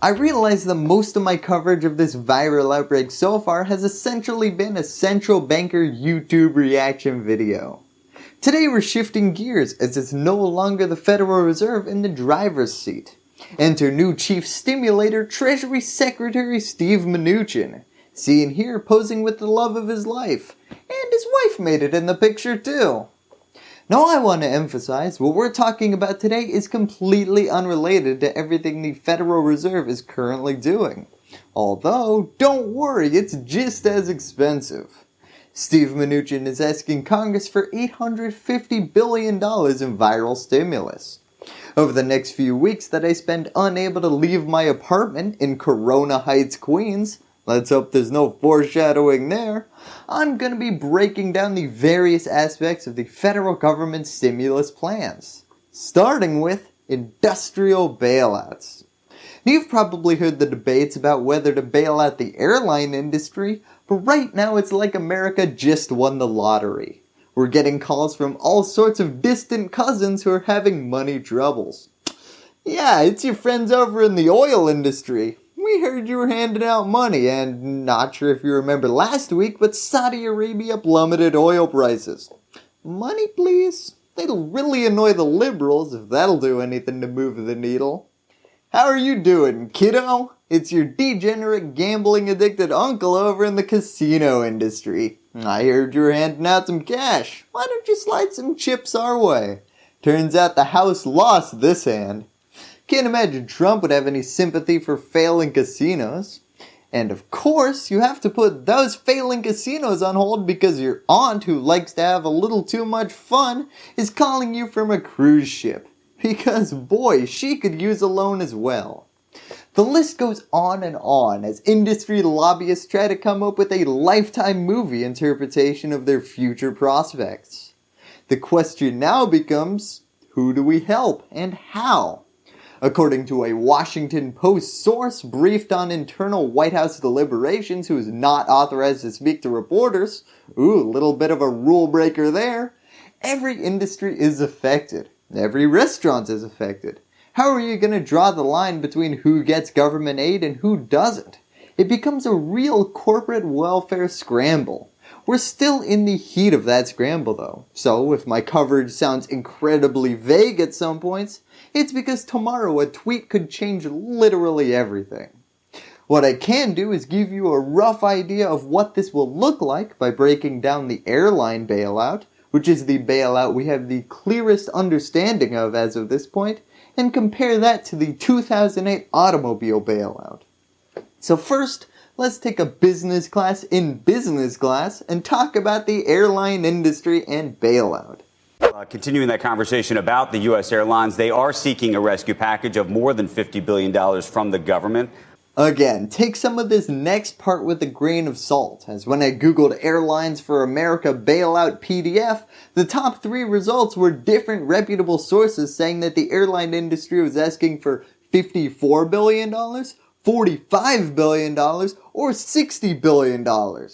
I realize that most of my coverage of this viral outbreak so far has essentially been a central banker YouTube reaction video. Today we're shifting gears as it's no longer the Federal Reserve in the driver's seat. Enter new Chief Stimulator Treasury Secretary Steve Mnuchin, seen here posing with the love of his life, and his wife made it in the picture too. Now I want to emphasize what we're talking about today is completely unrelated to everything the Federal Reserve is currently doing. Although, don't worry, it's just as expensive. Steve Mnuchin is asking Congress for $850 billion in viral stimulus. Over the next few weeks that I spend unable to leave my apartment in Corona Heights, Queens, let's hope there's no foreshadowing there, I'm going to be breaking down the various aspects of the federal government stimulus plans, starting with industrial bailouts. You've probably heard the debates about whether to bail out the airline industry, but right now it's like America just won the lottery. We're getting calls from all sorts of distant cousins who are having money troubles. Yeah, it's your friends over in the oil industry we heard you were handing out money and not sure if you remember last week, but Saudi Arabia plummeted oil prices. Money please? That'll really annoy the liberals if that'll do anything to move the needle. How are you doing, kiddo? It's your degenerate gambling addicted uncle over in the casino industry. I heard you were handing out some cash. Why don't you slide some chips our way? Turns out the house lost this hand. Can't imagine Trump would have any sympathy for failing casinos. And of course, you have to put those failing casinos on hold because your aunt who likes to have a little too much fun is calling you from a cruise ship. Because boy, she could use a loan as well. The list goes on and on as industry lobbyists try to come up with a lifetime movie interpretation of their future prospects. The question now becomes, who do we help and how? According to a Washington Post source briefed on internal White House deliberations who is not authorized to speak to reporters, ooh, little bit of a rule breaker there, every industry is affected. Every restaurant is affected. How are you going to draw the line between who gets government aid and who doesn't? It becomes a real corporate welfare scramble. We're still in the heat of that scramble though, so if my coverage sounds incredibly vague at some points, it's because tomorrow a tweet could change literally everything. What I can do is give you a rough idea of what this will look like by breaking down the airline bailout, which is the bailout we have the clearest understanding of as of this point, and compare that to the 2008 automobile bailout. So first, let's take a business class in business class and talk about the airline industry and bailout. Uh, continuing that conversation about the U.S. airlines, they are seeking a rescue package of more than $50 billion from the government. Again, take some of this next part with a grain of salt, as when I googled Airlines for America bailout PDF, the top three results were different reputable sources saying that the airline industry was asking for $54 billion, $45 billion, or $60 billion.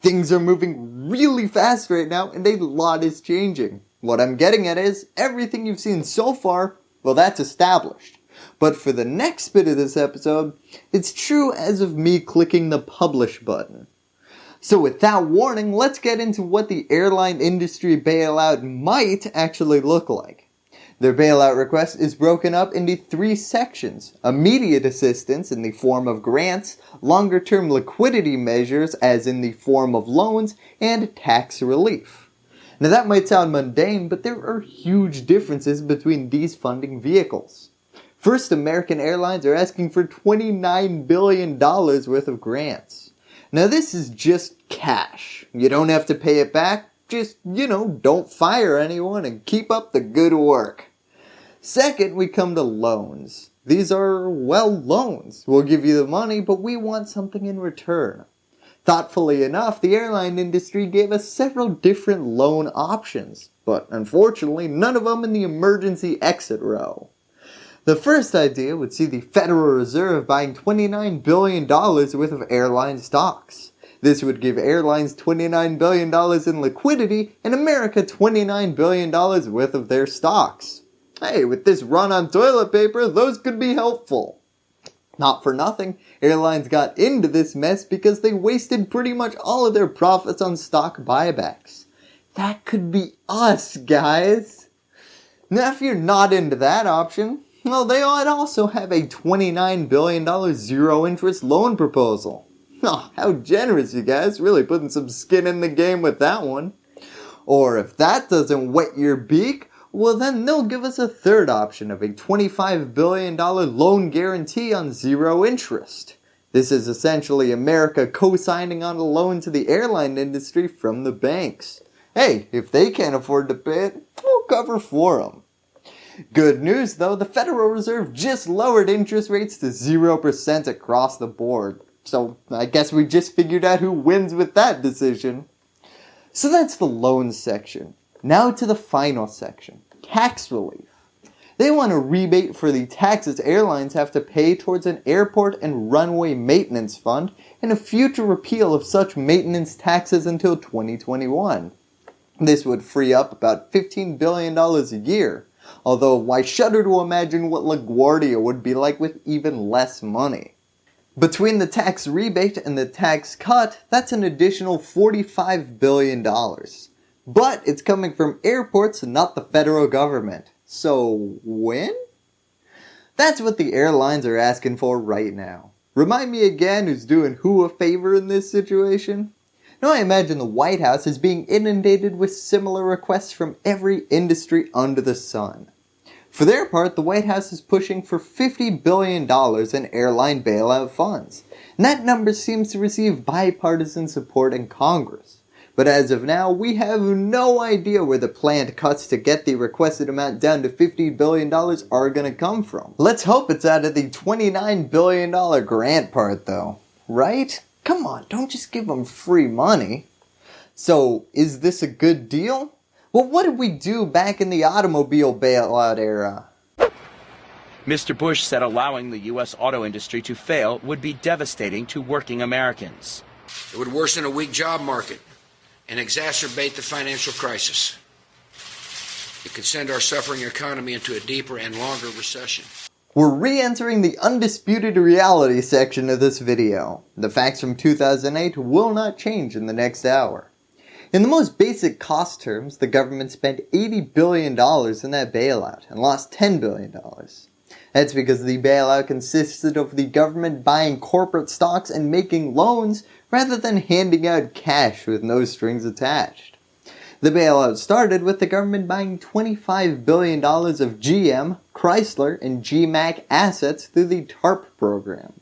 Things are moving really fast right now and a lot is changing. What I'm getting at is, everything you've seen so far, well that's established. But for the next bit of this episode, it's true as of me clicking the publish button. So with that warning, let's get into what the airline industry bailout might actually look like. Their bailout request is broken up into three sections. Immediate assistance in the form of grants, longer term liquidity measures as in the form of loans, and tax relief. Now that might sound mundane, but there are huge differences between these funding vehicles. First, American Airlines are asking for $29 billion worth of grants. Now this is just cash. You don't have to pay it back, just, you know, don't fire anyone and keep up the good work. Second, we come to loans. These are, well, loans. We'll give you the money, but we want something in return. Thoughtfully enough, the airline industry gave us several different loan options, but unfortunately none of them in the emergency exit row. The first idea would see the Federal Reserve buying $29 billion worth of airline stocks. This would give airlines $29 billion in liquidity and America $29 billion worth of their stocks. Hey, with this run on toilet paper, those could be helpful. Not for nothing, airlines got into this mess because they wasted pretty much all of their profits on stock buybacks. That could be us, guys. Now if you're not into that option, well they might also have a $29 billion zero interest loan proposal. Oh, how generous you guys, really putting some skin in the game with that one. Or if that doesn't wet your beak, well then they'll give us a third option of a $25 billion loan guarantee on zero interest. This is essentially America co-signing on a loan to the airline industry from the banks. Hey, if they can't afford to pay it, we'll cover for them. Good news though, the Federal Reserve just lowered interest rates to 0% across the board. So I guess we just figured out who wins with that decision. So that's the loans section. Now to the final section, tax relief. They want a rebate for the taxes airlines have to pay towards an airport and runway maintenance fund and a future repeal of such maintenance taxes until 2021. This would free up about $15 billion a year, although I shudder to imagine what LaGuardia would be like with even less money. Between the tax rebate and the tax cut, that's an additional $45 billion. But it's coming from airports and not the federal government. So when? That's what the airlines are asking for right now. Remind me again who's doing who a favor in this situation? Now I imagine the White House is being inundated with similar requests from every industry under the sun. For their part, the White House is pushing for $50 billion in airline bailout funds, and that number seems to receive bipartisan support in Congress. But as of now, we have no idea where the planned cuts to get the requested amount down to $50 billion are going to come from. Let's hope it's out of the $29 billion grant part though, right? Come on, don't just give them free money. So is this a good deal? Well, what did we do back in the automobile bailout era? Mr. Bush said allowing the U.S. auto industry to fail would be devastating to working Americans. It would worsen a weak job market and exacerbate the financial crisis. It could send our suffering economy into a deeper and longer recession. We're re-entering the undisputed reality section of this video. The facts from 2008 will not change in the next hour. In the most basic cost terms, the government spent $80 billion in that bailout and lost $10 billion. That's because the bailout consisted of the government buying corporate stocks and making loans rather than handing out cash with no strings attached. The bailout started with the government buying $25 billion of GM, Chrysler, and GMAC assets through the TARP program.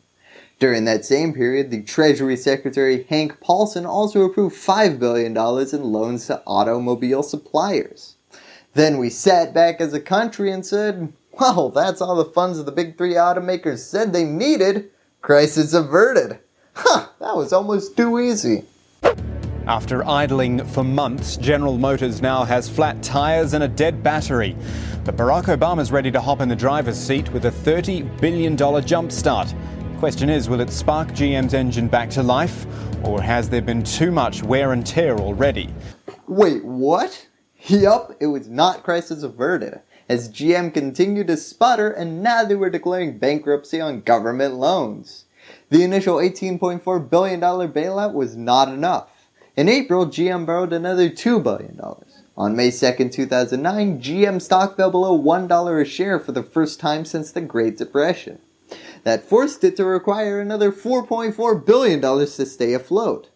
During that same period, the Treasury Secretary Hank Paulson also approved $5 billion in loans to automobile suppliers. Then we sat back as a country and said, well, that's all the funds the big three automakers said they needed. Crisis averted. Huh, that was almost too easy. After idling for months, General Motors now has flat tires and a dead battery. But Barack Obama's ready to hop in the driver's seat with a $30 billion jumpstart. Question is, will it spark GM's engine back to life, or has there been too much wear and tear already? Wait, what? Yup, it was not crisis averted, as GM continued to sputter and now they were declaring bankruptcy on government loans. The initial $18.4 billion bailout was not enough. In April, GM borrowed another $2 billion. On May 2, 2009, GM stock fell below $1 a share for the first time since the Great Depression that forced it to require another $4.4 billion to stay afloat.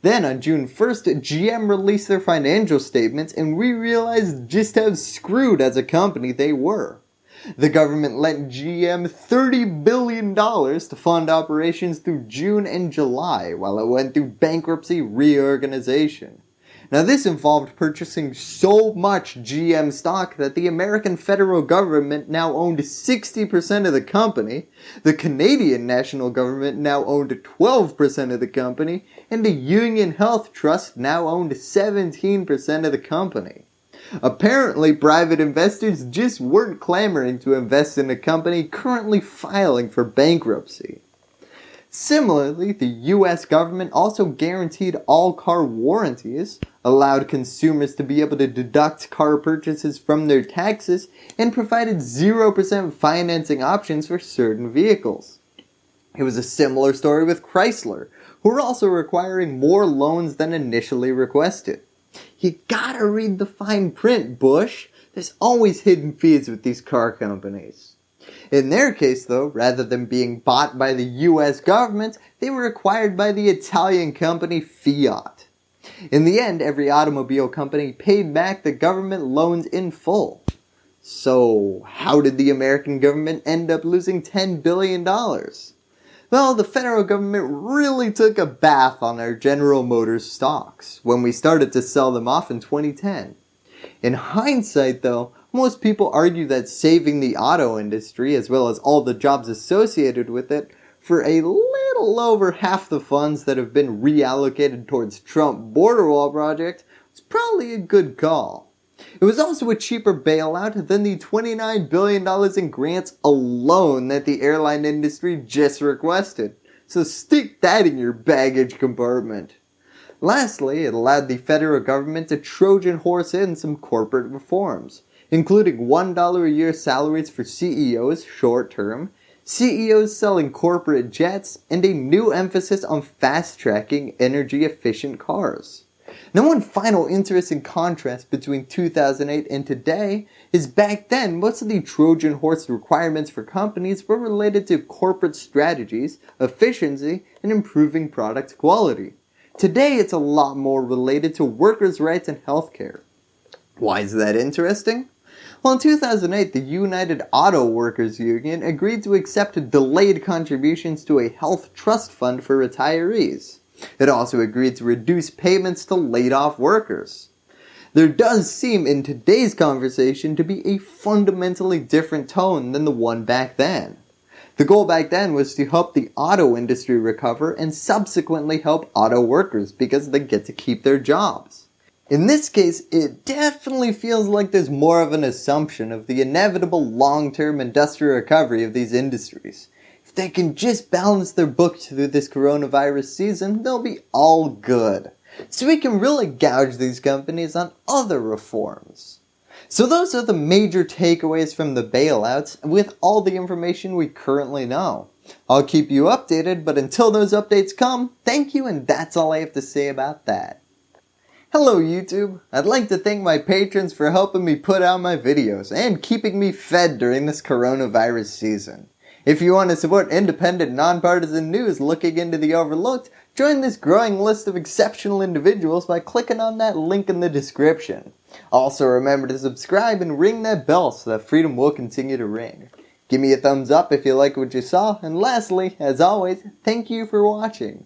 Then on June 1st, GM released their financial statements and we realized just how screwed as a company they were. The government lent GM $30 billion to fund operations through June and July while it went through bankruptcy reorganization. Now this involved purchasing so much GM stock that the American federal government now owned 60% of the company, the Canadian national government now owned 12% of the company, and the Union Health Trust now owned 17% of the company. Apparently private investors just weren't clamoring to invest in a company currently filing for bankruptcy. Similarly, the US government also guaranteed all car warranties, allowed consumers to be able to deduct car purchases from their taxes, and provided 0% financing options for certain vehicles. It was a similar story with Chrysler, who were also requiring more loans than initially requested. You gotta read the fine print, Bush. There's always hidden fees with these car companies. In their case though, rather than being bought by the US government, they were acquired by the Italian company Fiat. In the end, every automobile company paid back the government loans in full. So, how did the American government end up losing $10 billion? Well, the federal government really took a bath on our General Motors stocks when we started to sell them off in 2010. In hindsight though, most people argue that saving the auto industry as well as all the jobs associated with it for a little over half the funds that have been reallocated towards Trump border wall project was probably a good call. It was also a cheaper bailout than the $29 billion in grants alone that the airline industry just requested. So stick that in your baggage compartment. Lastly, it allowed the federal government to Trojan horse in some corporate reforms, including $1 a year salaries for CEOs short term, CEOs selling corporate jets, and a new emphasis on fast tracking energy efficient cars. Now one final interesting contrast between 2008 and today is back then most of the Trojan horse requirements for companies were related to corporate strategies, efficiency, and improving product quality. Today it's a lot more related to workers' rights and healthcare. Why is that interesting? Well, in 2008, the United Auto Workers Union agreed to accept delayed contributions to a health trust fund for retirees. It also agreed to reduce payments to laid off workers. There does seem in today's conversation to be a fundamentally different tone than the one back then. The goal back then was to help the auto industry recover and subsequently help auto workers because they get to keep their jobs. In this case, it definitely feels like there's more of an assumption of the inevitable long-term industrial recovery of these industries. If they can just balance their books through this coronavirus season, they'll be all good. So we can really gouge these companies on other reforms. So those are the major takeaways from the bailouts with all the information we currently know. I'll keep you updated, but until those updates come, thank you and that's all I have to say about that. Hello YouTube! I'd like to thank my patrons for helping me put out my videos and keeping me fed during this coronavirus season. If you want to support independent, nonpartisan news looking into the overlooked, join this growing list of exceptional individuals by clicking on that link in the description. Also remember to subscribe and ring that bell so that freedom will continue to ring. Give me a thumbs up if you like what you saw, and lastly, as always, thank you for watching.